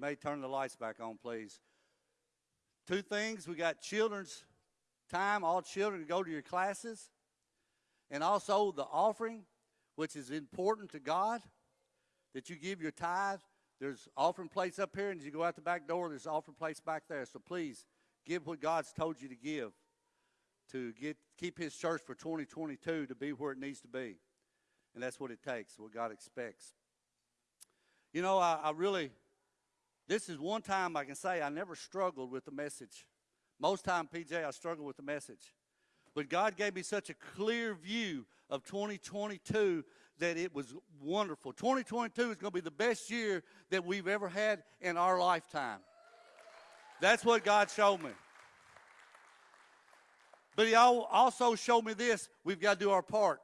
may turn the lights back on, please. Two things. We got children's time, all children go to your classes. And also the offering, which is important to God, that you give your tithe. There's offering plates up here, and as you go out the back door, there's offering plates back there. So please give what God's told you to give to get keep his church for 2022 to be where it needs to be. And that's what it takes, what God expects. You know, I, I really, this is one time I can say I never struggled with the message. Most time, PJ, I struggle with the message. But God gave me such a clear view of 2022 that it was wonderful. 2022 is going to be the best year that we've ever had in our lifetime. That's what God showed me. But He also showed me this we've got to do our part.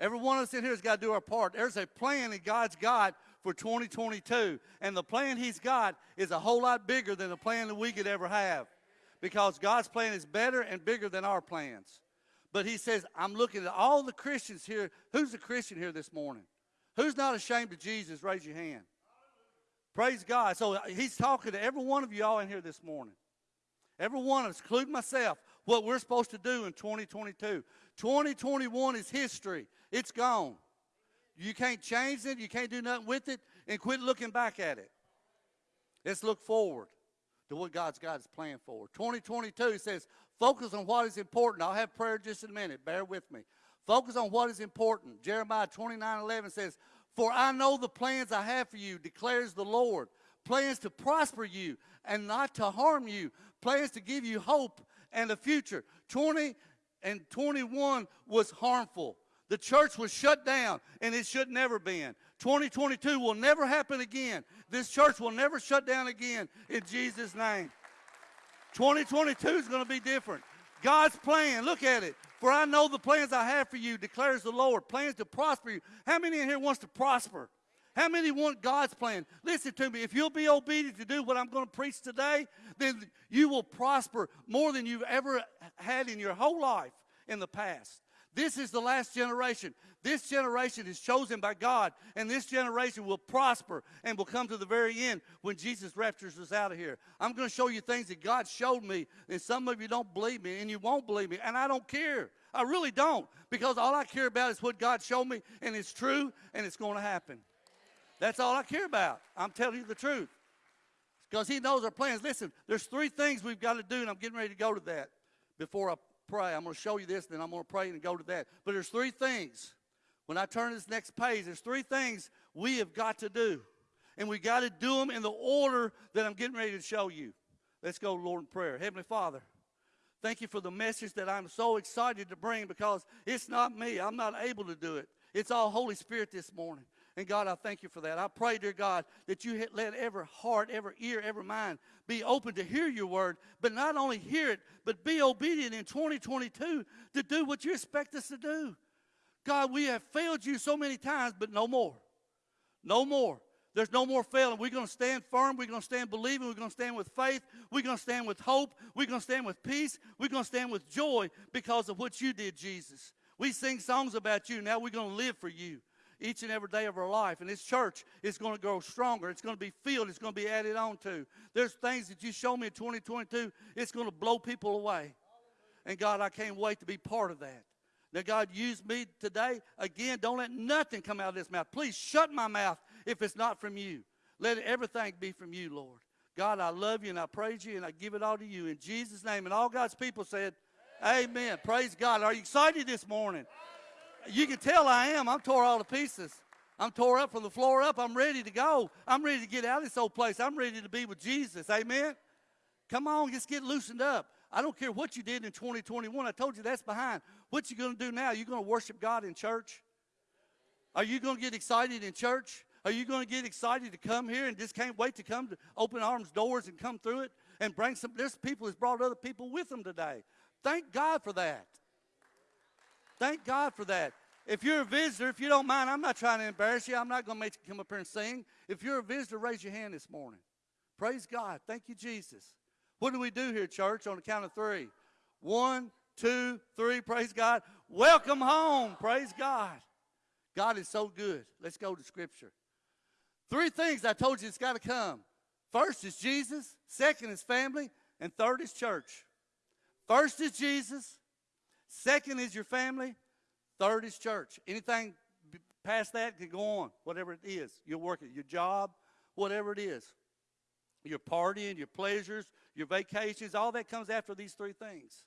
Every one of us in here has got to do our part. There's a plan that God's got for 2022. And the plan He's got is a whole lot bigger than the plan that we could ever have. Because God's plan is better and bigger than our plans. But He says, I'm looking at all the Christians here. Who's a Christian here this morning? Who's not ashamed of Jesus? Raise your hand. Praise God. So uh, He's talking to every one of you all in here this morning. Every one of us, including myself, what we're supposed to do in 2022. 2021 is history. It's gone. You can't change it. You can't do nothing with it. And quit looking back at it. Let's look forward to what God's got his plan for. 2022 says, focus on what is important. I'll have prayer just in a minute. Bear with me. Focus on what is important. Jeremiah 29 11 says, For I know the plans I have for you, declares the Lord. Plans to prosper you and not to harm you. Plans to give you hope and a future. 20 and 21 was harmful. The church was shut down, and it should never been. 2022 will never happen again. This church will never shut down again in Jesus' name. 2022 is going to be different. God's plan, look at it. For I know the plans I have for you, declares the Lord. Plans to prosper you. How many in here wants to prosper? How many want God's plan? Listen to me. If you'll be obedient to do what I'm going to preach today, then you will prosper more than you've ever had in your whole life in the past. This is the last generation. This generation is chosen by God, and this generation will prosper and will come to the very end when Jesus raptures us out of here. I'm going to show you things that God showed me, and some of you don't believe me, and you won't believe me, and I don't care. I really don't, because all I care about is what God showed me, and it's true, and it's going to happen. That's all I care about. I'm telling you the truth. Because he knows our plans. Listen, there's three things we've got to do, and I'm getting ready to go to that before I pray. I'm going to show you this, then I'm going to pray and go to that. But there's three things. When I turn this next page, there's three things we have got to do. And we got to do them in the order that I'm getting ready to show you. Let's go, Lord, in prayer. Heavenly Father, thank you for the message that I'm so excited to bring because it's not me. I'm not able to do it. It's all Holy Spirit this morning. And God, I thank you for that. I pray, dear God, that you let every heart, every ear, every mind be open to hear your word, but not only hear it, but be obedient in 2022 to do what you expect us to do. God, we have failed you so many times, but no more. No more. There's no more failing. We're going to stand firm. We're going to stand believing. We're going to stand with faith. We're going to stand with hope. We're going to stand with peace. We're going to stand with joy because of what you did, Jesus. We sing songs about you. Now we're going to live for you each and every day of our life. And this church is going to grow stronger. It's going to be filled. It's going to be added on to. There's things that you show me in 2022, it's going to blow people away. And God, I can't wait to be part of that. Now, God, use me today. Again, don't let nothing come out of this mouth. Please shut my mouth if it's not from you. Let everything be from you, Lord. God, I love you and I praise you and I give it all to you in Jesus' name. And all God's people said, Amen. Amen. Praise God. Are you excited this morning? You can tell I am. I'm tore all to pieces. I'm tore up from the floor up. I'm ready to go. I'm ready to get out of this old place. I'm ready to be with Jesus. Amen. Come on, just get loosened up. I don't care what you did in 2021. I told you that's behind. What you going to do now? You going to worship God in church? Are you going to get excited in church? Are you going to get excited to come here and just can't wait to come to open arms doors and come through it and bring some? There's people who's brought other people with them today. Thank God for that. Thank God for that. If you're a visitor, if you don't mind, I'm not trying to embarrass you. I'm not going to make you come up here and sing. If you're a visitor, raise your hand this morning. Praise God. Thank you, Jesus. What do we do here, church, on the count of three? One, two, three. Praise God. Welcome home. Praise God. God is so good. Let's go to Scripture. Three things I told you it's got to come. First is Jesus, second is family, and third is church. First is Jesus, second is your family, third is church. Anything past that can go on, whatever it is. You're working, your job, whatever it is. Your partying, your pleasures, your vacations, all that comes after these three things.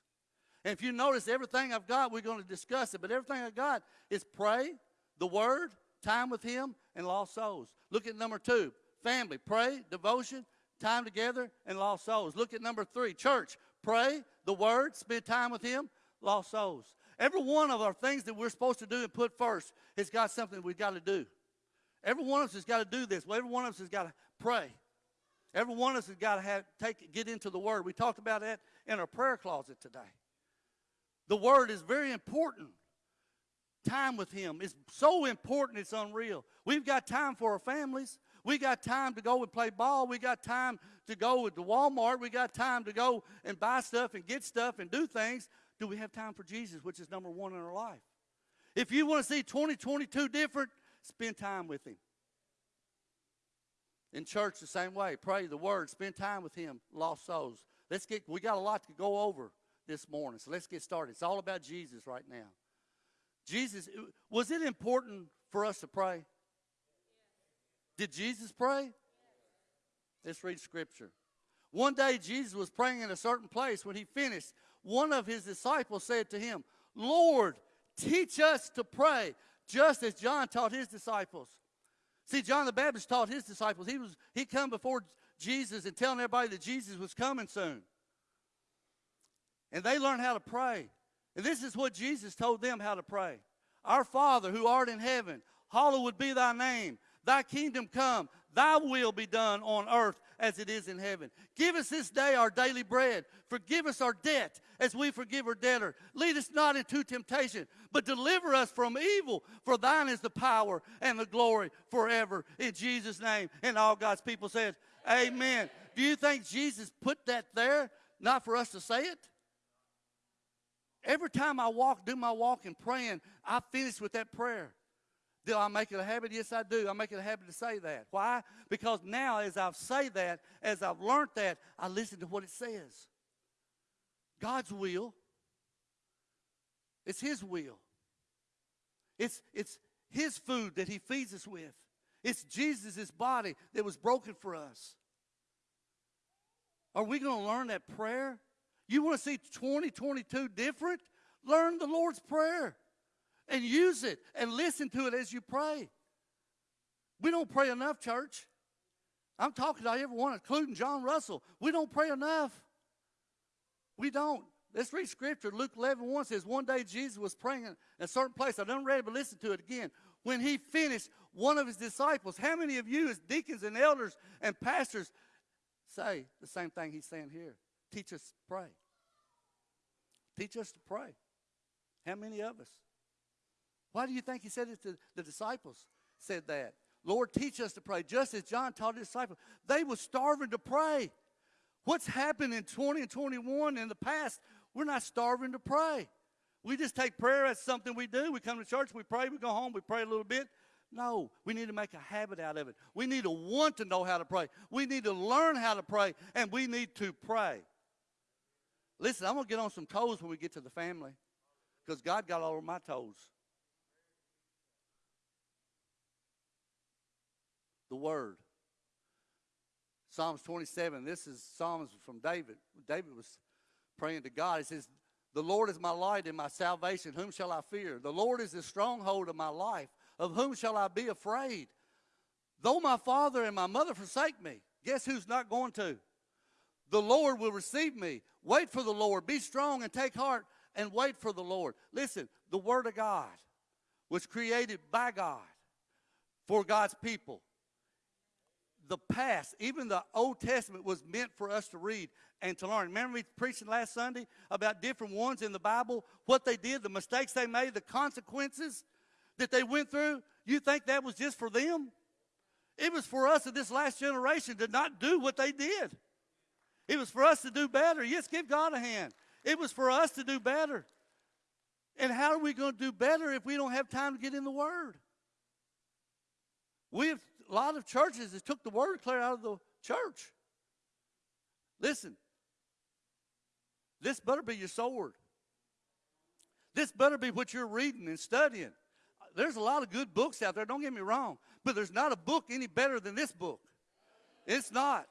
And if you notice, everything I've got, we're going to discuss it, but everything I've got is pray, the Word, time with Him, and lost souls. Look at number two family, pray, devotion, time together, and lost souls. Look at number three church, pray, the Word, spend time with Him, lost souls. Every one of our things that we're supposed to do and put first has got something we've got to do. Every one of us has got to do this. Every one of us has got to pray. Every one of us has got to have, take, get into the Word. We talked about that in our prayer closet today. The Word is very important. Time with Him is so important, it's unreal. We've got time for our families. We got time to go and play ball. We got time to go to Walmart. We got time to go and buy stuff and get stuff and do things. Do we have time for Jesus, which is number one in our life? If you want to see 2022 different, spend time with Him. In church, the same way. Pray the Word. Spend time with Him. Lost souls. Let's get. We got a lot to go over this morning, so let's get started. It's all about Jesus right now. Jesus, was it important for us to pray? Did Jesus pray? Let's read Scripture. One day, Jesus was praying in a certain place. When he finished, one of his disciples said to him, Lord, teach us to pray, just as John taught his disciples. See, John the Baptist taught his disciples. He was he come before Jesus and telling everybody that Jesus was coming soon. And they learned how to pray. And this is what Jesus told them how to pray. Our Father who art in heaven, hallowed be thy name. Thy kingdom come, thy will be done on earth as it is in heaven. Give us this day our daily bread. Forgive us our debt as we forgive our debtor. Lead us not into temptation, but deliver us from evil. For thine is the power and the glory forever. In Jesus' name. And all God's people said, Amen. Do you think Jesus put that there not for us to say it? Every time I walk, do my walk and praying, I finish with that prayer. Do I make it a habit? Yes, I do. I make it a habit to say that. Why? Because now, as I've say that, as I've learned that, I listen to what it says. God's will. It's His will. It's, it's His food that He feeds us with. It's Jesus' body that was broken for us. Are we going to learn that prayer? You want to see 2022 different? Learn the Lord's Prayer and use it and listen to it as you pray. We don't pray enough, church. I'm talking to everyone, including John Russell. We don't pray enough. We don't. Let's read scripture. Luke 11 1 says, One day Jesus was praying in a certain place. I done read it, but listen to it again. When he finished, one of his disciples, how many of you, as deacons and elders and pastors, say the same thing he's saying here? Teach us to pray. Teach us to pray. How many of us? Why do you think he said it to the disciples? Said that. Lord, teach us to pray, just as John taught his disciples. They were starving to pray. What's happened in 20 and 21 in the past? We're not starving to pray. We just take prayer as something we do. We come to church, we pray, we go home, we pray a little bit. No, we need to make a habit out of it. We need to want to know how to pray. We need to learn how to pray, and we need to pray. Listen, I'm going to get on some toes when we get to the family because God got all of my toes. Word. Psalms 27. This is Psalms from David. David was praying to God. He says, The Lord is my light and my salvation. Whom shall I fear? The Lord is the stronghold of my life. Of whom shall I be afraid? Though my father and my mother forsake me, guess who's not going to? The Lord will receive me. Wait for the Lord. Be strong and take heart and wait for the Lord. Listen, the Word of God was created by God for God's people. The past, even the Old Testament, was meant for us to read and to learn. Remember me preaching last Sunday about different ones in the Bible, what they did, the mistakes they made, the consequences that they went through? You think that was just for them? It was for us in this last generation to not do what they did. It was for us to do better. Yes, give God a hand. It was for us to do better. And how are we going to do better if we don't have time to get in the Word? We have, a lot of churches has took the word clear out of the church. Listen, this better be your sword. This better be what you're reading and studying. There's a lot of good books out there, don't get me wrong, but there's not a book any better than this book. It's not.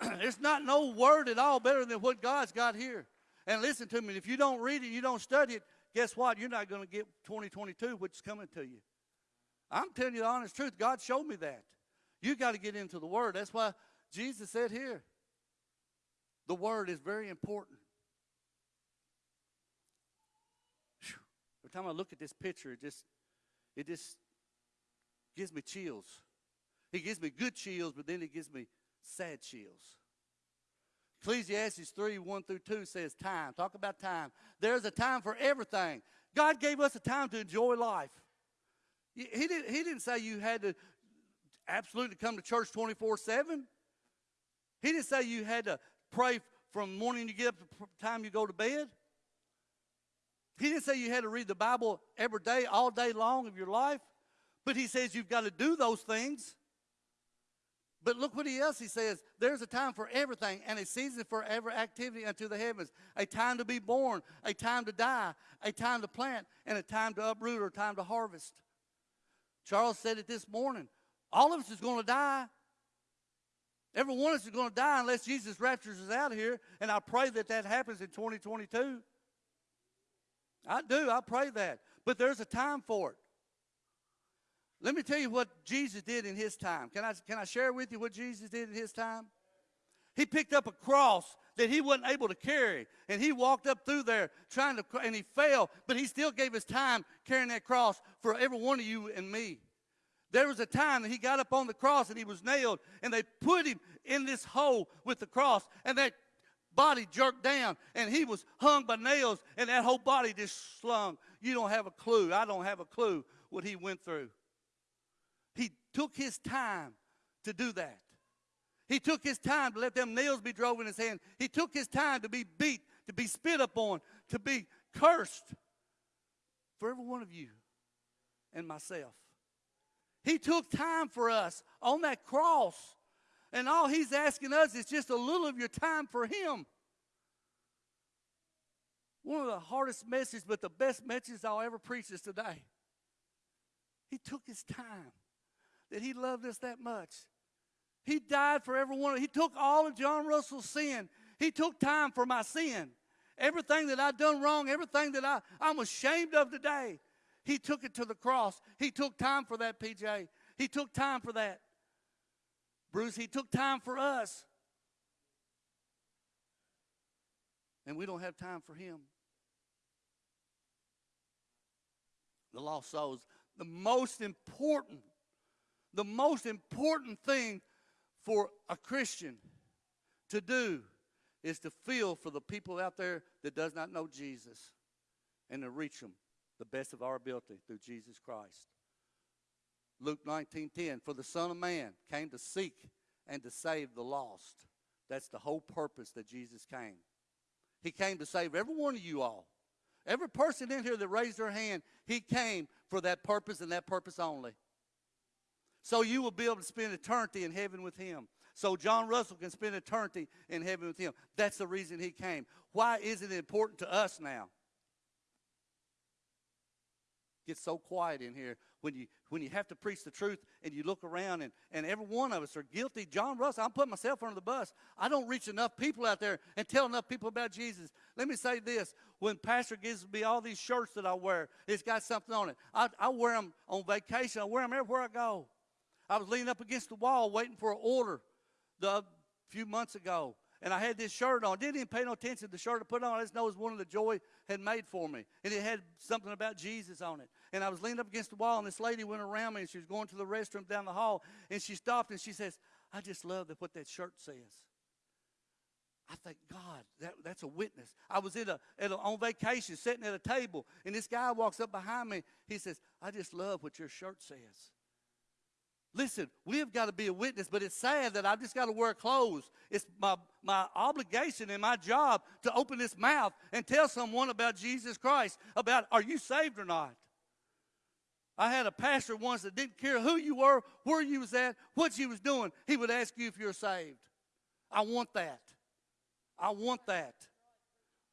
It's not no word at all better than what God's got here. And listen to me, if you don't read it, you don't study it, guess what? You're not going to get 2022, which is coming to you. I'm telling you the honest truth. God showed me that. You got to get into the Word. That's why Jesus said here, the Word is very important. Every time I look at this picture, it just, it just gives me chills. It gives me good chills, but then it gives me sad chills. Ecclesiastes 3 1 through 2 says, Time. Talk about time. There's a time for everything. God gave us a time to enjoy life. He didn't, he didn't say you had to absolutely come to church 24 7. He didn't say you had to pray from morning you get up to time you go to bed. He didn't say you had to read the Bible every day, all day long of your life. But he says you've got to do those things. But look what he else he says. There's a time for everything and a season for every activity unto the heavens. A time to be born, a time to die, a time to plant, and a time to uproot or a time to harvest. Charles said it this morning. All of us is going to die. Every one of us is going to die unless Jesus raptures us out of here. And I pray that that happens in 2022. I do. I pray that. But there's a time for it. Let me tell you what Jesus did in his time. Can I, can I share with you what Jesus did in his time? He picked up a cross that he wasn't able to carry, and he walked up through there trying to, and he fell, but he still gave his time carrying that cross for every one of you and me. There was a time that he got up on the cross and he was nailed, and they put him in this hole with the cross, and that body jerked down, and he was hung by nails, and that whole body just slung. You don't have a clue. I don't have a clue what he went through. He took his time to do that. He took his time to let them nails be drove in his hand. He took his time to be beat, to be spit upon, to be cursed for every one of you and myself. He took time for us on that cross. And all he's asking us is just a little of your time for him. One of the hardest messages, but the best messages I'll ever preach is today. He took his time that he loved us that much. He died for everyone. He took all of John Russell's sin. He took time for my sin. Everything that I've done wrong, everything that I, I'm ashamed of today, he took it to the cross. He took time for that, PJ. He took time for that. Bruce, he took time for us. And we don't have time for him. The lost souls. The most important the most important thing for a Christian to do is to feel for the people out there that does not know Jesus and to reach them the best of our ability through Jesus Christ. Luke 19:10 for the son of man came to seek and to save the lost. That's the whole purpose that Jesus came. He came to save every one of you all. Every person in here that raised their hand, he came for that purpose and that purpose only. So you will be able to spend eternity in heaven with him. So John Russell can spend eternity in heaven with him. That's the reason he came. Why is it important to us now? Get so quiet in here when you when you have to preach the truth and you look around and, and every one of us are guilty. John Russell, I'm putting myself under the bus. I don't reach enough people out there and tell enough people about Jesus. Let me say this. When Pastor gives me all these shirts that I wear, it's got something on it. I, I wear them on vacation. I wear them everywhere I go. I was leaning up against the wall waiting for an order the few months ago. And I had this shirt on. Didn't even pay no attention to the shirt I put on. I just know it was one of the Joy had made for me. And it had something about Jesus on it. And I was leaning up against the wall, and this lady went around me, and she was going to the restroom down the hall. And she stopped, and she says, I just love that what that shirt says. I think, God, that, that's a witness. I was at a, at a, on vacation sitting at a table, and this guy walks up behind me. He says, I just love what your shirt says. Listen, we have got to be a witness, but it's sad that I've just got to wear clothes. It's my, my obligation and my job to open this mouth and tell someone about Jesus Christ, about are you saved or not? I had a pastor once that didn't care who you were, where you was at, what you was doing. He would ask you if you're saved. I want that. I want that.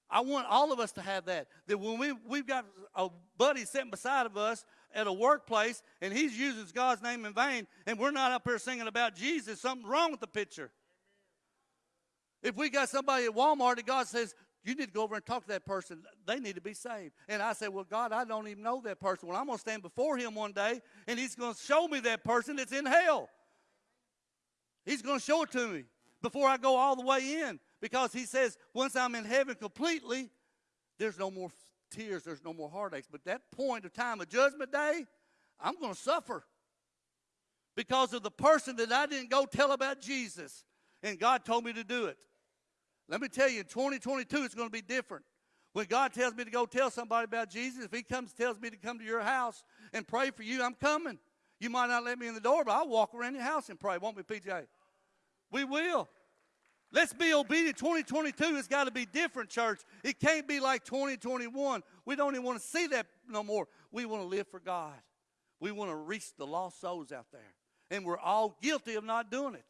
I want all of us to have that. That when we, we've got a buddy sitting beside of us at a workplace and he's using God's name in vain and we're not up here singing about Jesus, something's wrong with the picture. If we got somebody at Walmart that God says, you need to go over and talk to that person. They need to be saved. And I say, Well, God, I don't even know that person. Well, I'm going to stand before him one day and he's going to show me that person that's in hell. He's going to show it to me before I go all the way in. Because he says, once I'm in heaven completely, there's no more tears, there's no more heartaches. But that point of time of judgment day, I'm going to suffer because of the person that I didn't go tell about Jesus. And God told me to do it. Let me tell you, in 2022, it's going to be different. When God tells me to go tell somebody about Jesus, if He comes tells me to come to your house and pray for you, I'm coming. You might not let me in the door, but I'll walk around your house and pray, won't we, PJ? We will. Let's be obedient. 2022 has got to be different, church. It can't be like 2021. We don't even want to see that no more. We want to live for God. We want to reach the lost souls out there. And we're all guilty of not doing it.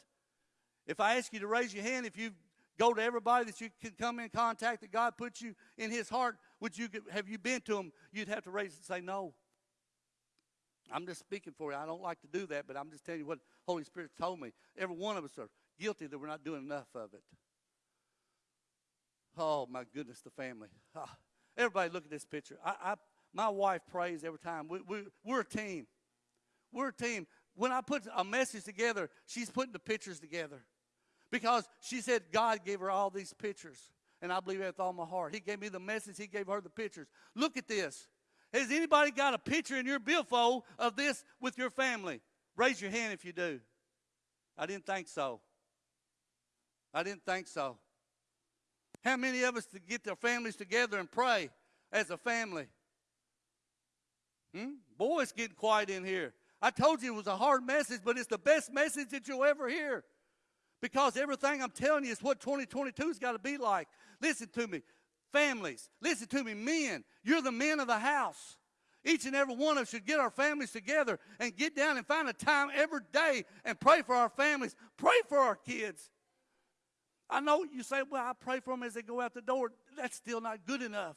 If I ask you to raise your hand, if you go to everybody that you can come in contact that God put you in his heart, would you have you been to them? You'd have to raise and say no. I'm just speaking for you. I don't like to do that, but I'm just telling you what Holy Spirit told me. Every one of us are guilty that we're not doing enough of it. Oh my goodness, the family. Oh, everybody, look at this picture. I, I, my wife prays every time. We, we, we're a team. We're a team. When I put a message together, she's putting the pictures together because she said God gave her all these pictures. And I believe that with all my heart. He gave me the message, He gave her the pictures. Look at this. Has anybody got a picture in your billfold of this with your family? Raise your hand if you do. I didn't think so. I didn't think so. How many of us to get their families together and pray as a family? Hmm? Boy, it's getting quiet in here. I told you it was a hard message, but it's the best message that you'll ever hear. Because everything I'm telling you is what 2022's got to be like. Listen to me, families. Listen to me, men. You're the men of the house. Each and every one of us should get our families together and get down and find a time every day and pray for our families. Pray for our kids. I know you say, well, I pray for them as they go out the door. That's still not good enough.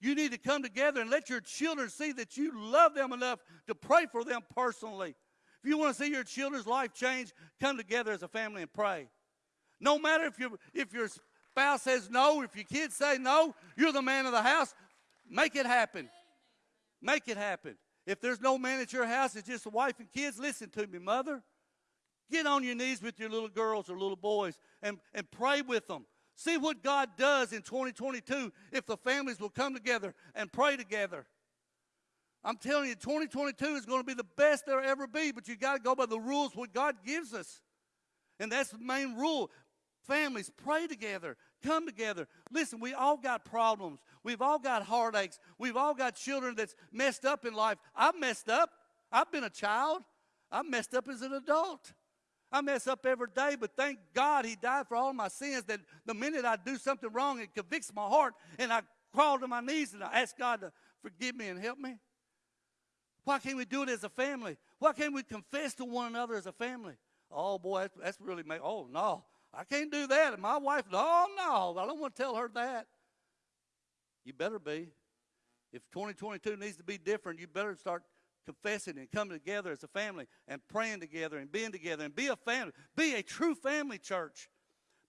You need to come together and let your children see that you love them enough to pray for them personally. If you want to see your children's life change, come together as a family and pray. No matter if, you if your spouse says no, if your kids say no, you're the man of the house. Make it happen. Make it happen. If there's no man at your house, it's just a wife and kids, listen to me, mother. Get on your knees with your little girls or little boys and, and pray with them. See what God does in 2022 if the families will come together and pray together. I'm telling you, 2022 is going to be the best there'll ever be, but you got to go by the rules what God gives us. And that's the main rule. Families, pray together, come together. Listen, we all got problems. We've all got heartaches. We've all got children that's messed up in life. I've messed up. I've been a child. I've messed up as an adult. I mess up every day, but thank God he died for all my sins. That the minute I do something wrong, it convicts my heart, and I crawl to my knees and I ask God to forgive me and help me. Why can't we do it as a family? Why can't we confess to one another as a family? Oh boy, that's, that's really make. Oh no, I can't do that. And my wife, no, no, I don't want to tell her that. You better be. If 2022 needs to be different, you better start confessing and coming together as a family and praying together and being together and be a family. Be a true family, church.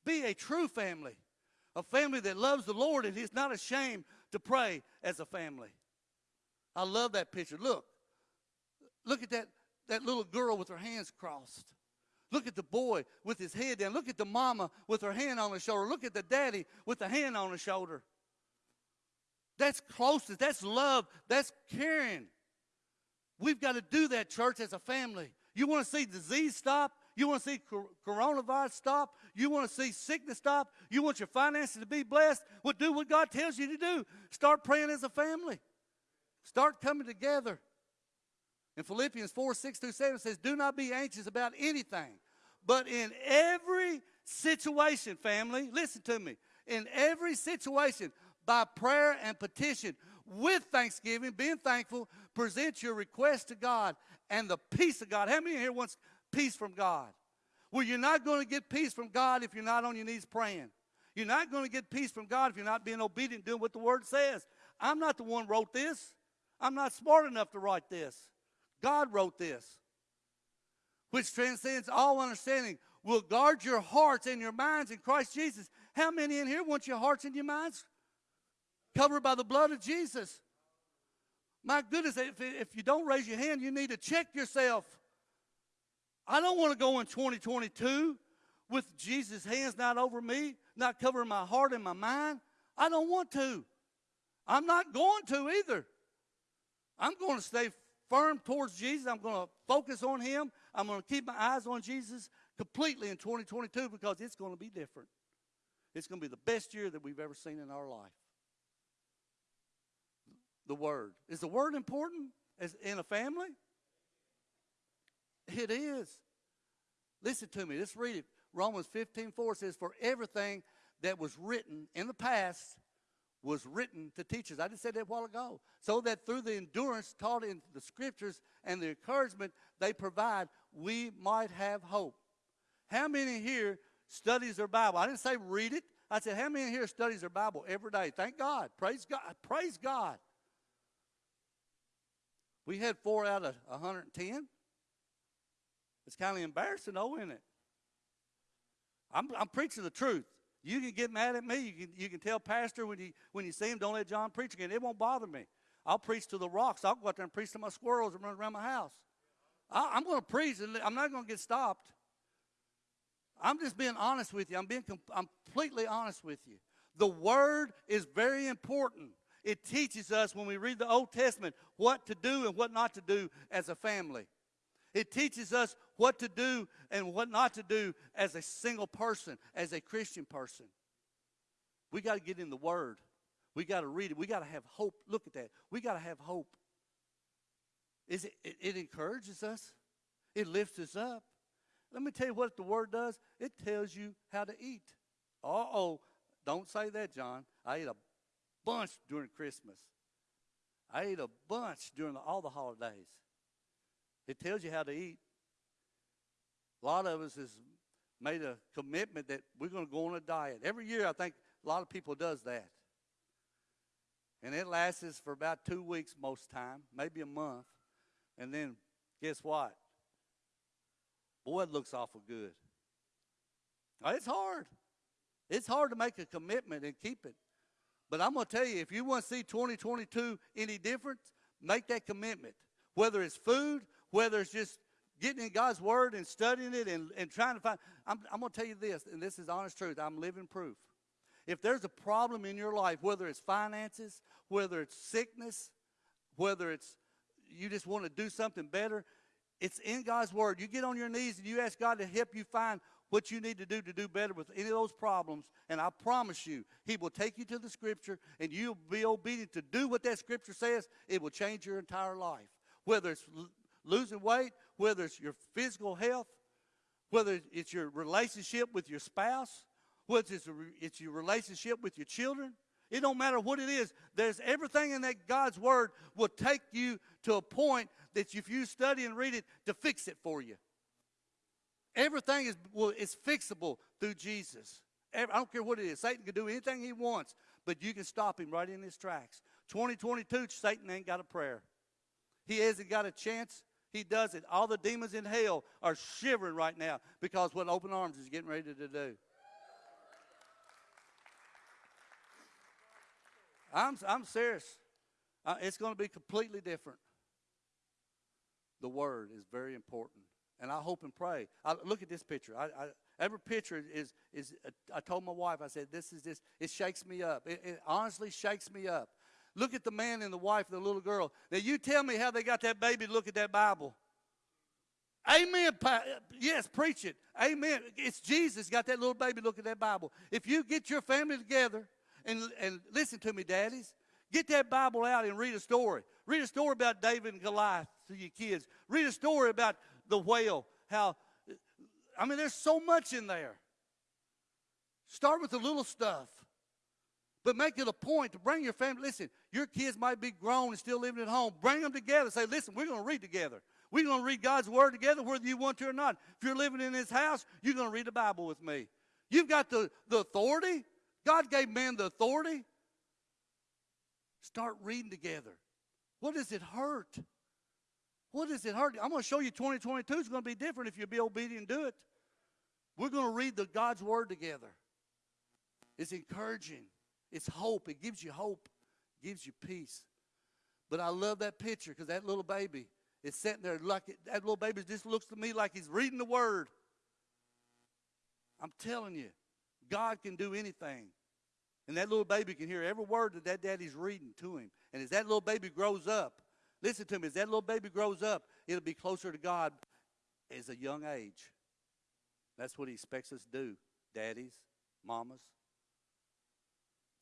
Be a true family. A family that loves the Lord and is not ashamed to pray as a family. I love that picture. Look. Look at that, that little girl with her hands crossed. Look at the boy with his head down. Look at the mama with her hand on her shoulder. Look at the daddy with the hand on his shoulder. That's closeness. That's love. That's caring. We've got to do that, church, as a family. You want to see disease stop? You want to see coronavirus stop? You want to see sickness stop? You want your finances to be blessed? Well, do what God tells you to do. Start praying as a family. Start coming together. In Philippians 4 6 through 7 says, Do not be anxious about anything, but in every situation, family, listen to me, in every situation, by prayer and petition, with thanksgiving, being thankful, present your request to God and the peace of God. How many here wants peace from God? Well, you're not going to get peace from God if you're not on your knees praying. You're not going to get peace from God if you're not being obedient, doing what the Word says. I'm not the one wrote this. I'm not smart enough to write this. God wrote this, which transcends all understanding. Will guard your hearts and your minds in Christ Jesus. How many in here want your hearts and your minds covered by the blood of Jesus? My goodness, if, if you don't raise your hand, you need to check yourself. I don't want to go in 2022 with Jesus' hands not over me, not covering my heart and my mind. I don't want to. I'm not going to either. I'm going to stay firm towards Jesus. I'm going to focus on Him. I'm going to keep my eyes on Jesus completely in 2022 because it's going to be different. It's going to be the best year that we've ever seen in our life. The Word. Is the Word important as in a family? It is. Listen to me. Let's read it. Romans 15 4 says, For everything that was written in the past was written to teach us. I just said that a while ago. So that through the endurance taught in the scriptures and the encouragement they provide, we might have hope. How many here studies their Bible? I didn't say read it. I said, how many here studies their Bible every day? Thank God. Praise God. Praise God. We had four out of 110. It's kind of embarrassing, though, isn't it? I'm, I'm preaching the truth. You can get mad at me. You can, you can tell pastor when you, when you see him, don't let John preach again. It won't bother me. I'll preach to the rocks. I'll go out there and preach to my squirrels and run around my house. I, am going to preach, and I'm not going to get stopped. I'm just being honest with you. I'm being I'm completely honest with you. The word is very important. It teaches us when we read the Old Testament what to do and what not to do as a family. It teaches us what to do and what not to do as a single person, as a Christian person. We got to get in the Word. We got to read it. We got to have hope. Look at that. We got to have hope. Is it, it, it encourages us. It lifts us up. Let me tell you what the Word does. It tells you how to eat. Uh oh. Don't say that, John. I ate a bunch during Christmas. I ate a bunch during the, all the holidays. It tells you how to eat. A lot of us has made a commitment that we're going to go on a diet. Every year, I think a lot of people does that. And it lasts for about two weeks most time, maybe a month. And then guess what? Boy, it looks awful good. it's hard. It's hard to make a commitment and keep it. But I'm going to tell you, if you want to see 2022 any different, make that commitment. Whether it's food, whether it's just getting in God's Word and studying it and, and trying to find. I'm, I'm going to tell you this, and this is honest truth. I'm living proof. If there's a problem in your life, whether it's finances, whether it's sickness, whether it's you just want to do something better, it's in God's Word. You get on your knees and you ask God to help you find what you need to do to do better with any of those problems, and I promise you, He will take you to the Scripture and you'll be obedient to do what that Scripture says. It will change your entire life. Whether it's losing weight, whether it's your physical health, whether it's your relationship with your spouse, whether it's, it's your relationship with your children. It don't matter what it is. There's everything in that God's word will take you to a point that if you study and read it to fix it for you. Everything is well, is fixable through Jesus. I don't care what it is. Satan can do anything he wants, but you can stop him right in his tracks. 2022, Satan ain't got a prayer. He hasn't got a chance he does it. All the demons in hell are shivering right now because what Open Arms is getting ready to do. I'm, I'm serious. Uh, it's going to be completely different. The Word is very important. And I hope and pray. I, look at this picture. I, I, every picture is, is uh, I told my wife, I said, this is this. It shakes me up. It, it honestly shakes me up. Look at the man and the wife, and the little girl. Now, you tell me how they got that baby look at that Bible. Amen. Yes, preach it. Amen. It's Jesus got that little baby look at that Bible. If you get your family together and, and listen to me, daddies, get that Bible out and read a story. Read a story about David and Goliath to your kids. Read a story about the whale. How, I mean, there's so much in there. Start with the little stuff. But make it a point to bring your family. Listen, your kids might be grown and still living at home. Bring them together. Say, listen, we're going to read together. We're going to read God's word together whether you want to or not. If you're living in this house, you're going to read the Bible with me. You've got the, the authority. God gave man the authority. Start reading together. What does it hurt? What does it hurt? I'm going to show you 2022 is going to be different if you be obedient and do it. We're going to read the God's word together. It's encouraging. It's hope. It gives you hope. It gives you peace. But I love that picture because that little baby is sitting there like it, that little baby just looks to me like he's reading the word. I'm telling you, God can do anything. And that little baby can hear every word that that daddy's reading to him. And as that little baby grows up, listen to me, as that little baby grows up, it'll be closer to God as a young age. That's what he expects us to do, daddies, mamas.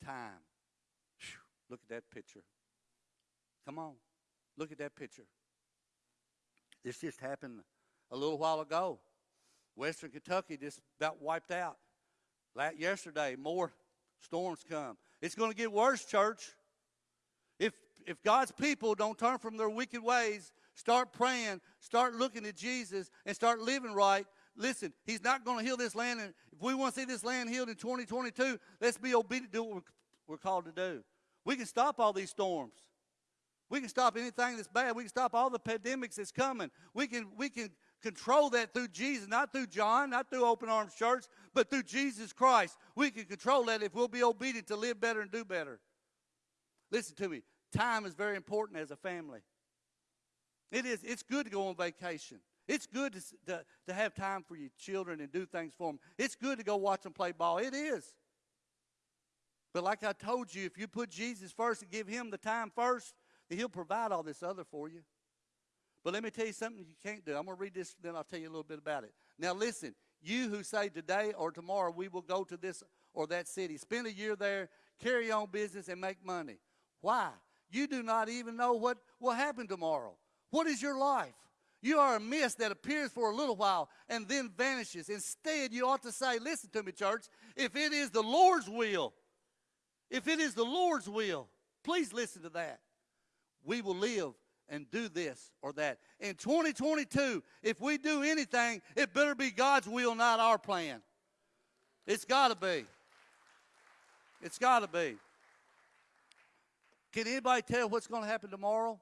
Time. Whew, look at that picture. Come on. Look at that picture. This just happened a little while ago. Western Kentucky just about wiped out. Yesterday, more storms come. It's going to get worse, church. If God's people don't turn from their wicked ways, start praying, start looking to Jesus, and start living right, listen, He's not going to heal this land. And if we want to see this land healed in 2022, let's be obedient to what we're called to do. We can stop all these storms. We can stop anything that's bad. We can stop all the pandemics that's coming. We can we can control that through Jesus, not through John, not through Open Arms Church, but through Jesus Christ. We can control that if we'll be obedient to live better and do better. Listen to me. Time is very important as a family. It is. It's good to go on vacation. It's good to, to, to have time for your children and do things for them. It's good to go watch them play ball. It is. But like I told you, if you put Jesus first and give him the time first, he'll provide all this other for you. But let me tell you something you can't do. I'm going to read this, then I'll tell you a little bit about it. Now, listen, you who say today or tomorrow we will go to this or that city, spend a year there, carry on business, and make money. Why? You do not even know what will happen tomorrow. What is your life? You are a mist that appears for a little while and then vanishes. Instead, you ought to say, Listen to me, church, if it is the Lord's will, if it is the Lord's will, please listen to that. We will live and do this or that. In 2022, if we do anything, it better be God's will, not our plan. It's got to be. It's got to be. Can anybody tell what's going to happen tomorrow?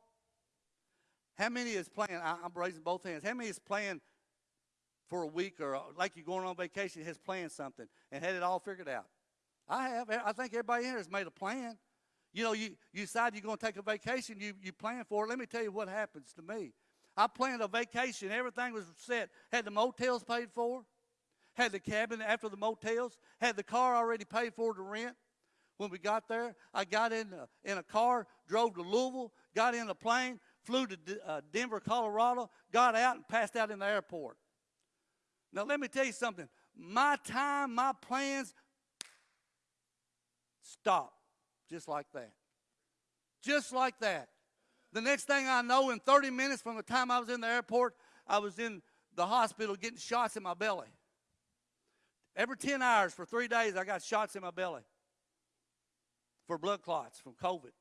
How many is planning? I'm raising both hands. How many is planning for a week or like you're going on vacation has planned something and had it all figured out? I have. I think everybody here has made a plan. You know, you, you decide you're going to take a vacation, you, you plan for it. Let me tell you what happens to me. I planned a vacation, everything was set, had the motels paid for, had the cabin after the motels, had the car already paid for to rent. When we got there, I got in a, in a car, drove to Louisville, got in a plane, flew to D- uh, Denver, Colorado, got out and passed out in the airport. Now, let me tell you something. My time, my plans stop just like that. Just like that. The next thing I know, in 30 minutes from the time I was in the airport, I was in the hospital getting shots in my belly. Every 10 hours for three days, I got shots in my belly for blood clots from COVID.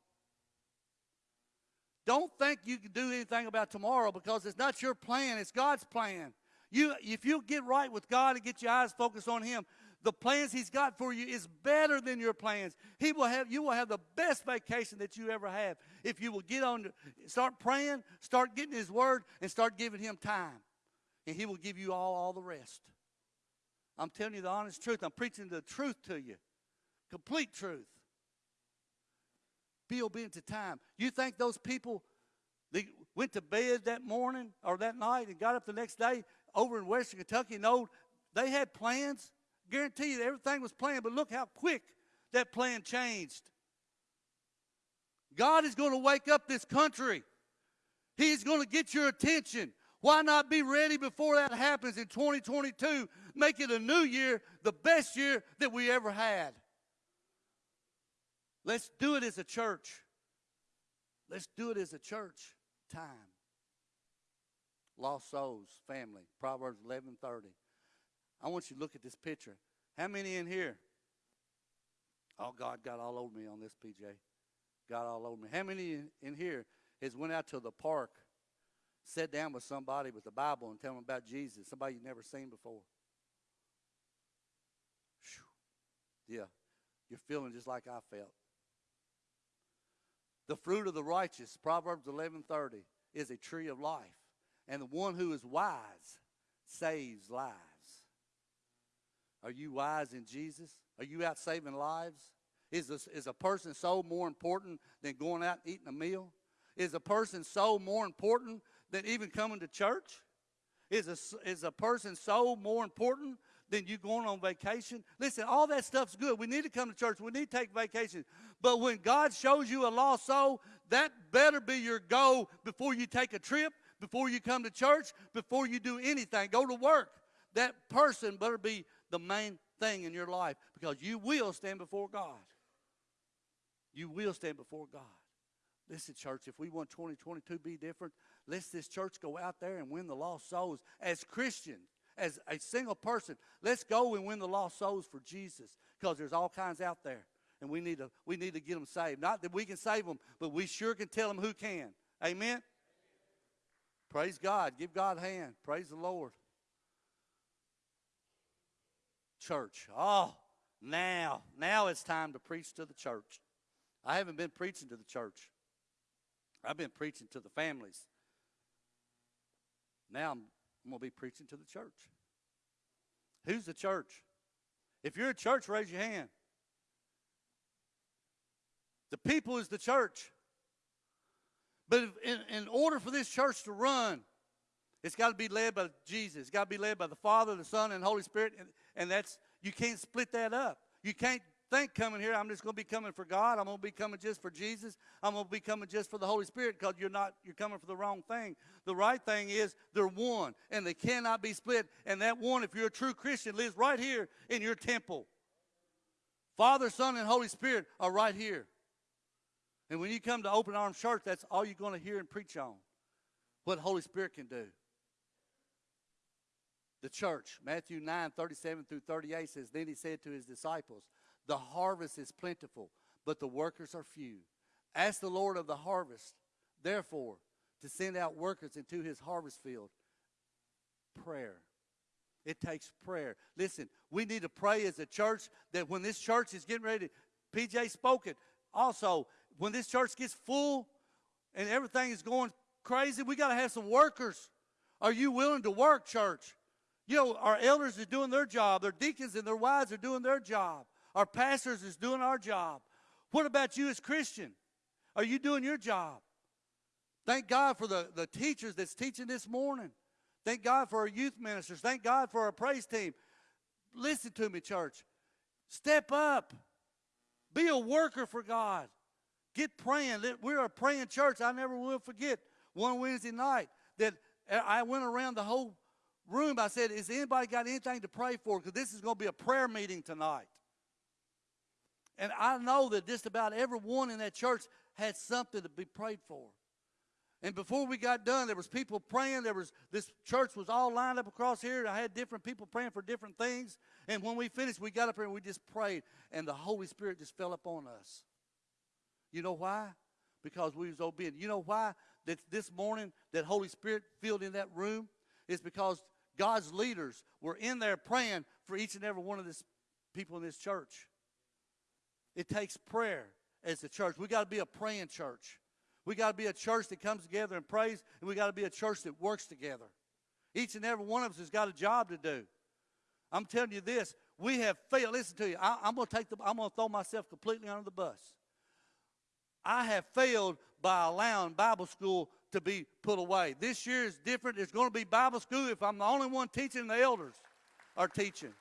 Don't think you can do anything about tomorrow because it's not your plan, it's God's plan. You, if you get right with God and get your eyes focused on Him, the plans He's got for you is better than your plans. He will have you will have the best vacation that you ever have if you will get on, start praying, start getting His Word, and start giving Him time, and He will give you all all the rest. I'm telling you the honest truth. I'm preaching the truth to you, complete truth. Be obedient to time. You think those people they went to bed that morning or that night and got up the next day over in Western Kentucky? No, they had plans. Guarantee you everything was planned, but look how quick that plan changed. God is going to wake up this country. He's going to get your attention. Why not be ready before that happens in 2022? Make it a new year, the best year that we ever had. Let's do it as a church. Let's do it as a church. Time. Lost souls, family. Proverbs 11:30. I want you to look at this picture. How many in here Oh, God got all over me on this, PJ. Got all over me. How many in, here has went out to the park, sat down with somebody with the Bible and tell them about Jesus, somebody you've never seen before? Whew. Yeah, you're feeling just like I felt. The fruit of the righteous, Proverbs 11:30, is a tree of life, and the one who is wise saves lives. Are you wise in Jesus? Are you out saving lives? Is a, is a person's soul more important than going out and eating a meal? Is a person's soul more important than even coming to church? Is a, is a person's soul more important than you going on vacation? Listen, all that stuff's good. We need to come to church. We need to take vacation. But when God shows you a lost soul, that better be your goal before you take a trip, before you come to church, before you do anything. Go to work. That person better be the main thing in your life because you will stand before God. You will stand before God. Listen, church, if we want 2022 to be different, let's this church go out there and win the lost souls as Christians, as a single person. Let's go and win the lost souls for Jesus because there's all kinds out there. And we need to we need to get them saved. Not that we can save them, but we sure can tell them who can. Amen. Praise God. Give God a hand. Praise the Lord church. Oh, now, now it's time to preach to the church. I haven't been preaching to the church. I've been preaching to the families. Now I'm, I'm going to be preaching to the church. Who's the church? If you're a church, raise your hand. The people is the church. But in, in order for this church to run, it's got to be led by Jesus. It's got to be led by the Father, the Son, and the Holy Spirit. And, and that's you can't split that up. You can't think coming here, I'm just going to be coming for God. I'm going to be coming just for Jesus. I'm going to be coming just for the Holy Spirit because you're not you're coming for the wrong thing. The right thing is they're one and they cannot be split. And that one, if you're a true Christian, lives right here in your temple. Father, Son, and Holy Spirit are right here. And when you come to Open Arms Church, that's all you're going to hear and preach on. What Holy Spirit can do the church. Matthew 9, 37 through 38 says, Then he said to his disciples, The harvest is plentiful, but the workers are few. Ask the Lord of the harvest, therefore, to send out workers into his harvest field. Prayer. It takes prayer. Listen, we need to pray as a church that when this church is getting ready, PJ spoke it. Also, when this church gets full and everything is going crazy, we got to have some workers. Are you willing to work, church? You know, our elders are doing their job. Their deacons and their wives are doing their job. Our pastors is doing our job. What about you as Christian? Are you doing your job? Thank God for the, the teachers that's teaching this morning. Thank God for our youth ministers. Thank God for our praise team. Listen to me, church. Step up. Be a worker for God. Get praying. We're a praying church. I never will forget one Wednesday night that I went around the whole room, I said, Is anybody got anything to pray for? Because this is going to be a prayer meeting tonight. And I know that just about everyone in that church had something to be prayed for. And before we got done, there was people praying. There was this church was all lined up across here. I had different people praying for different things. And when we finished, we got up here and we just prayed, and the Holy Spirit just fell upon us. You know why? Because we was obedient. You know why that this morning that Holy Spirit filled in that room? Is because God's leaders were in there praying for each and every one of these people in this church. It takes prayer as a church. We got to be a praying church. We got to be a church that comes together and prays, and we got to be a church that works together. Each and every one of us has got a job to do. I'm telling you this: we have failed. Listen to you. I, am going to take the. I'm going to throw myself completely under the bus. I have failed by allowing Bible school to be put away. This year is different. It's going to be Bible school if I'm the only one teaching, the elders are teaching.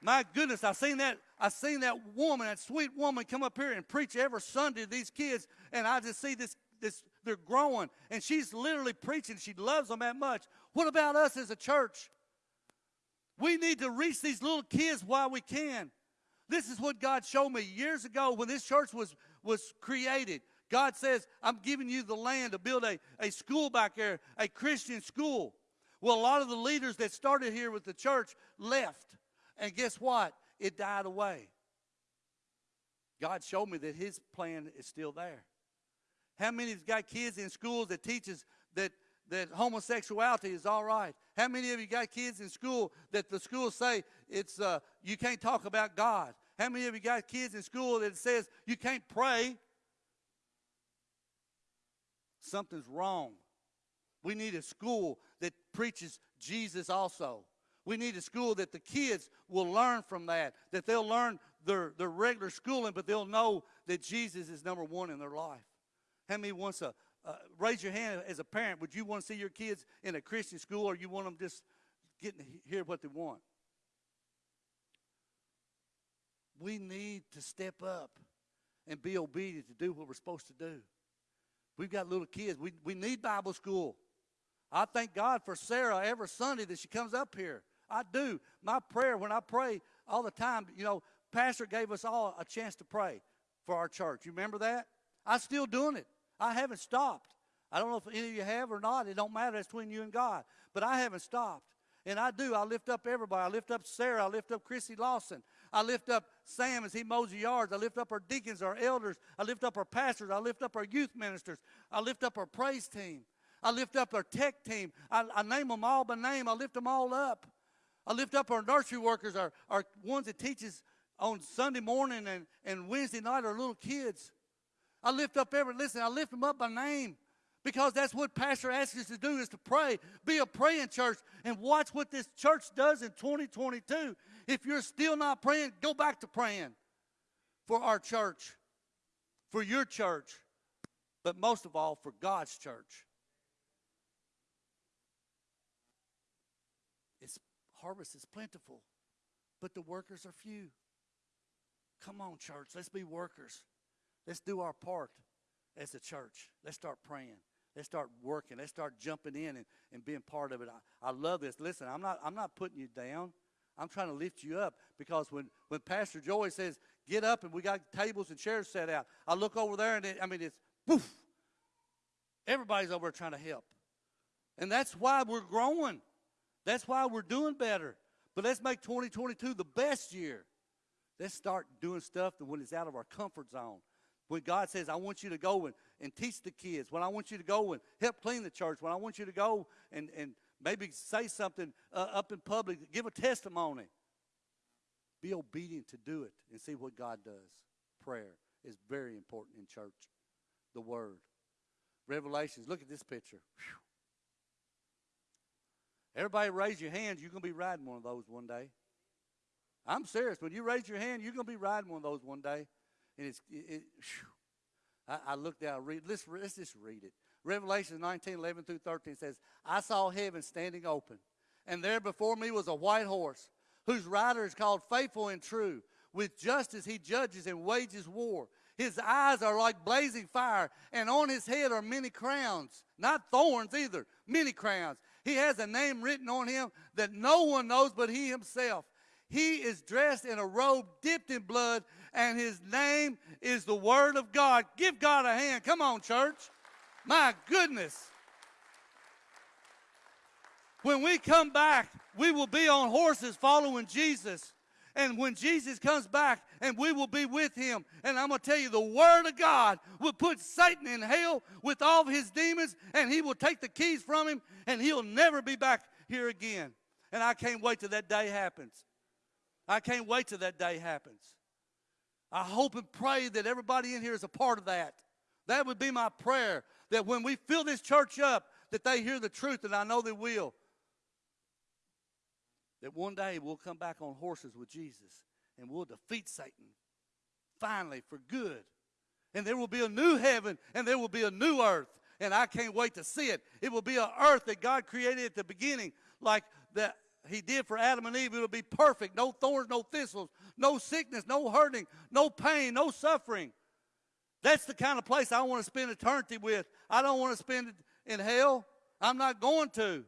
My goodness, I seen that. I seen that woman, that sweet woman, come up here and preach every Sunday to these kids, and I just see this. This they're growing, and she's literally preaching. She loves them that much. What about us as a church? We need to reach these little kids while we can. This is what God showed me years ago when this church was was created. God says, I'm giving you the land to build a, a school back there, a Christian school. Well, a lot of the leaders that started here with the church left. And guess what? It died away. God showed me that His plan is still there. How many has got kids in schools that teaches that that homosexuality is all right? How many of you got kids in school that the schools say it's uh, you can't talk about God? How many of you got kids in school that says you can't pray? Something's wrong. We need a school that preaches Jesus also. We need a school that the kids will learn from that, that they'll learn their, their regular schooling, but they'll know that Jesus is number one in their life. How many wants to uh, raise your hand as a parent? Would you want to see your kids in a Christian school, or you want them just getting to hear what they want? We need to step up and be obedient to do what we're supposed to do. We've got little kids. We, we need Bible school. I thank God for Sarah every Sunday that she comes up here. I do. My prayer, when I pray all the time, you know, Pastor gave us all a chance to pray for our church. You remember that? I'm still doing it. I haven't stopped. I don't know if any of you have or not. It don't matter. It's between you and God. But I haven't stopped. And I do. I lift up everybody. I lift up Sarah. I lift up Chrissy Lawson. I lift up Sam as he mows the yards. I lift up our deacons, our elders. I lift up our pastors. I lift up our youth ministers. I lift up our praise team. I lift up our tech team. I, I name them all by name. I lift them all up. I lift up our nursery workers, our, our ones that teaches on Sunday morning and, and Wednesday night, our little kids. I lift up every, listen, I lift them up by name because that's what pastor asks us to do is to pray. Be a praying church and watch what this church does in 2022 if you're still not praying go back to praying for our church for your church but most of all for god's church its harvest is plentiful but the workers are few come on church let's be workers let's do our part as a church let's start praying Let's start working. Let's start jumping in and, and being part of it. I, I love this. Listen, I'm not, I'm not putting you down. I'm trying to lift you up because when, when Pastor Joy says, get up and we got tables and chairs set out, I look over there and it, I mean, it's poof. Everybody's over trying to help. And that's why we're growing. That's why we're doing better. But let's make 2022 the best year. Let's start doing stuff when it's out of our comfort zone. When God says, I want you to go and, and teach the kids, when I want you to go and help clean the church, when I want you to go and, and maybe say something uh, up in public, give a testimony. Be obedient to do it and see what God does. Prayer is very important in church. The Word. Revelations. Look at this picture. Whew. Everybody raise your hands. You're going to be riding one of those one day. I'm serious. When you raise your hand, you're going to be riding one of those one day and it's it, it I, I, looked down, read, let's, let's just read it. Revelation 19, 11 through 13 says, I saw heaven standing open, and there before me was a white horse, whose rider is called Faithful and True. With justice he judges and wages war. His eyes are like blazing fire, and on his head are many crowns, not thorns either, many crowns. He has a name written on him that no one knows but he himself. He is dressed in a robe dipped in blood, and his name is the Word of God. Give God a hand. Come on, church. My goodness. When we come back, we will be on horses following Jesus. And when Jesus comes back, and we will be with him. And I'm going to tell you, the Word of God will put Satan in hell with all of his demons, and he will take the keys from him, and he'll never be back here again. And I can't wait till that day happens. I can't wait till that day happens. I hope and pray that everybody in here is a part of that. That would be my prayer that when we fill this church up, that they hear the truth, and I know they will. That one day we'll come back on horses with Jesus and we'll defeat Satan finally for good. And there will be a new heaven and there will be a new earth. And I can't wait to see it. It will be an earth that God created at the beginning, like that he did for Adam and Eve, it'll be perfect. No thorns, no thistles, no sickness, no hurting, no pain, no suffering. That's the kind of place I want to spend eternity with. I don't want to spend it in hell. I'm not going to.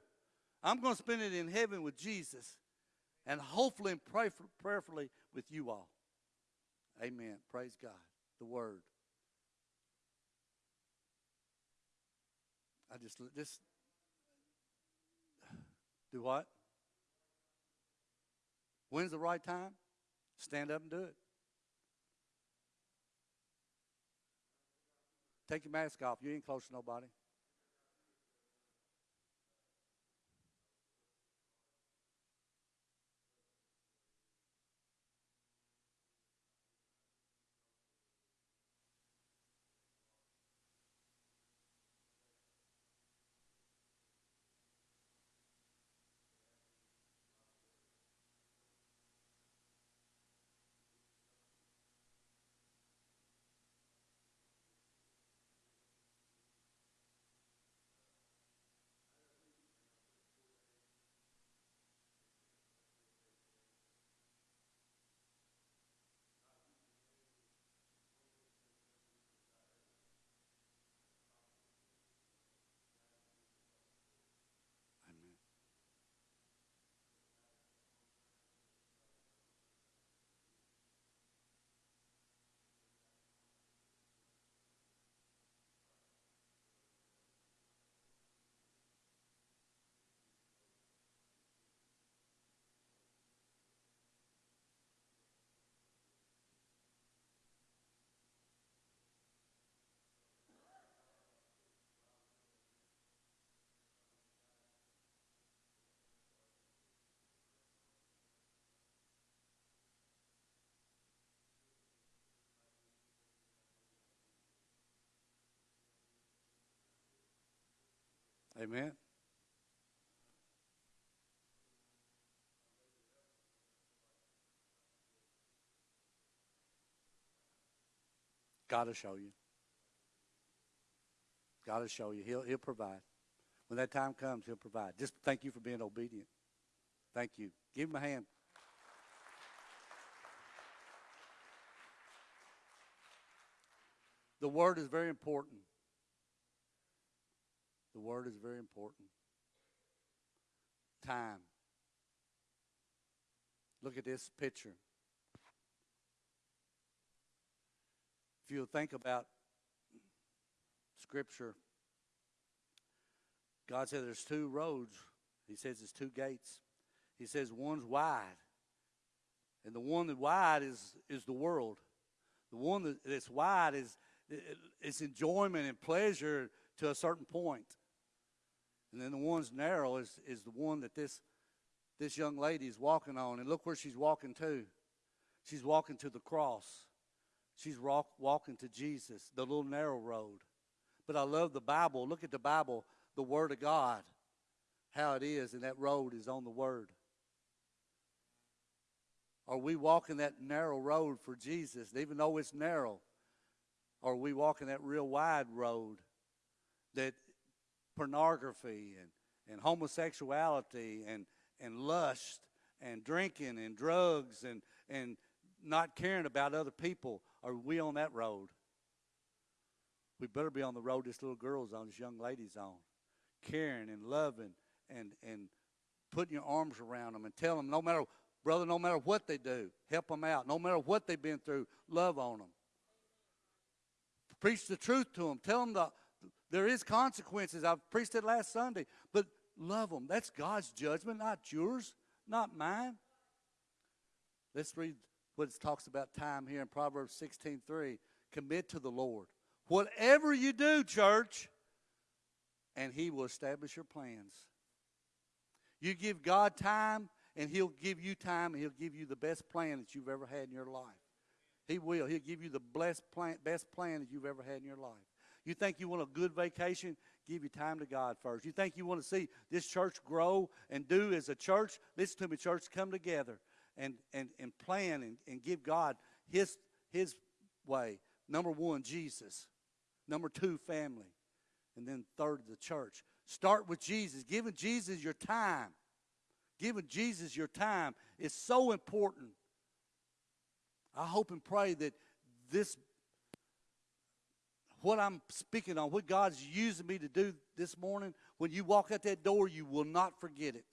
I'm going to spend it in heaven with Jesus and hopefully and prayerfully with you all. Amen. Praise God. The Word. I just just do what? When's the right time? Stand up and do it. Take your mask off. You ain't close to nobody. Amen. God will show you. God will show you. He'll, he'll provide. When that time comes, He'll provide. Just thank you for being obedient. Thank you. Give him a hand. The word is very important. The word is very important. Time. Look at this picture. If you think about Scripture, God said there's two roads. He says there's two gates. He says one's wide, and the one that wide is is the world. The one that's wide is it's enjoyment and pleasure to a certain point. And then the one's narrow is, is the one that this this young lady is walking on. And look where she's walking to. She's walking to the cross. She's walk, walking to Jesus, the little narrow road. But I love the Bible. Look at the Bible, the Word of God, how it is, and that road is on the Word. Are we walking that narrow road for Jesus, even though it's narrow? Or are we walking that real wide road that pornography and, and homosexuality and, and lust and drinking and drugs and, and not caring about other people, are we on that road? We better be on the road this little girl's on, this young lady's on, caring and loving and, and putting your arms around them and tell them no matter, brother, no matter what they do, help them out. No matter what they've been through, love on them. Preach the truth to them. Tell them the, there is consequences. I've preached it last Sunday, but love them. That's God's judgment, not yours, not mine. Let's read what it talks about time here in Proverbs 16:3. Commit to the Lord. Whatever you do, church, and he will establish your plans. You give God time, and he'll give you time, and he'll give you the best plan that you've ever had in your life. He will. He'll give you the best plan, best plan that you've ever had in your life. You think you want a good vacation? Give your time to God first. You think you want to see this church grow and do as a church? Listen to me, church, come together and, and, and plan and, and give God his, his way. Number one, Jesus. Number two, family. And then third, the church. Start with Jesus. Giving Jesus your time. Giving Jesus your time is so important. I hope and pray that this, what I'm speaking on, what God's using me to do this morning, when you walk out that door, you will not forget it.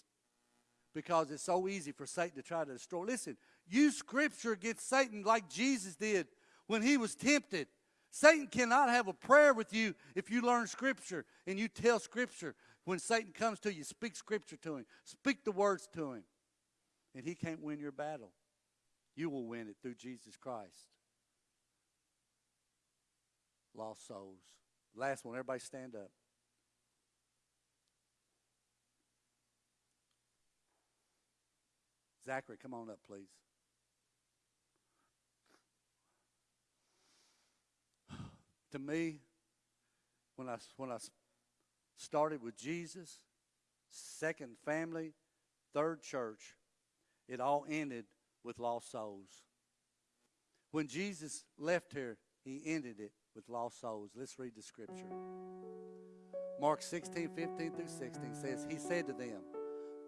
Because it's so easy for Satan to try to destroy. Listen, use Scripture against Satan like Jesus did when he was tempted. Satan cannot have a prayer with you if you learn Scripture and you tell Scripture. When Satan comes to you, speak Scripture to him, speak the words to him, and he can't win your battle. You will win it through Jesus Christ. Lost souls. Last one. Everybody stand up. Zachary, come on up, please. to me, when I, when I started with Jesus, second family, third church, it all ended with lost souls. When Jesus left here, he ended it with lost souls. Let's read the scripture. Mark 16, 15 through 16 says, He said to them,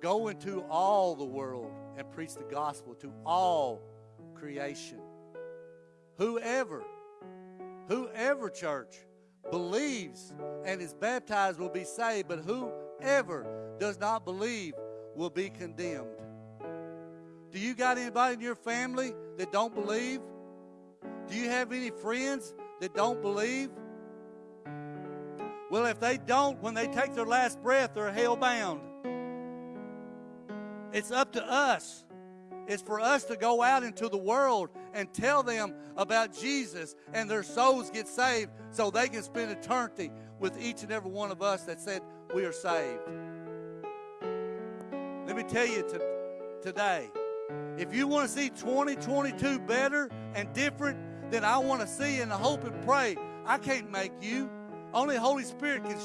Go into all the world and preach the gospel to all creation. Whoever, whoever, church, believes and is baptized will be saved, but whoever does not believe will be condemned. Do you got anybody in your family that don't believe? Do you have any friends that don't believe? Well, if they don't, when they take their last breath, they're hell bound. It's up to us. It's for us to go out into the world and tell them about Jesus and their souls get saved so they can spend eternity with each and every one of us that said we are saved. Let me tell you to, today if you want to see 2022 better and different than I want to see and hope and pray, I can't make you. Only Holy Spirit can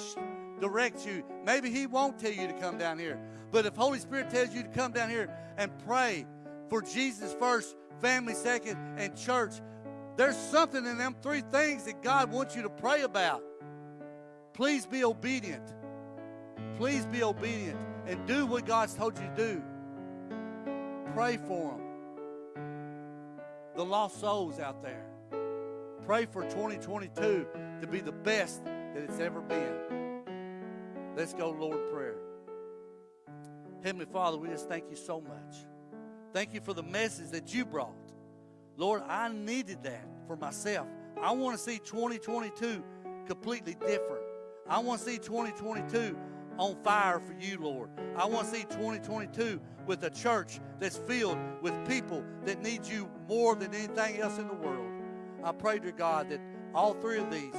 direct you. Maybe He won't tell you to come down here. But if Holy Spirit tells you to come down here and pray for Jesus first, family second, and church, there's something in them three things that God wants you to pray about. Please be obedient. Please be obedient and do what God's told you to do. Pray for them. The lost souls out there. Pray for 2022 to be the best that it's ever been. Let's go, Lord, prayer. Heavenly Father, we just thank you so much. Thank you for the message that you brought. Lord, I needed that for myself. I want to see 2022 completely different. I want to see 2022 on fire for you, Lord. I want to see 2022 with a church that's filled with people that need you more than anything else in the world. I pray to God that all three of these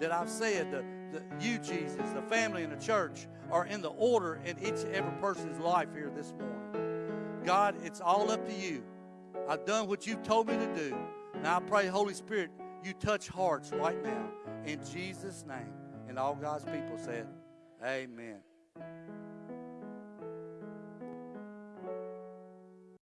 that I've said, the, the, you, Jesus, the family, and the church, are in the order in each and every person's life here this morning. God, it's all up to you. I've done what you've told me to do. Now I pray, Holy Spirit, you touch hearts right now. In Jesus' name. And all God's people said, Amen.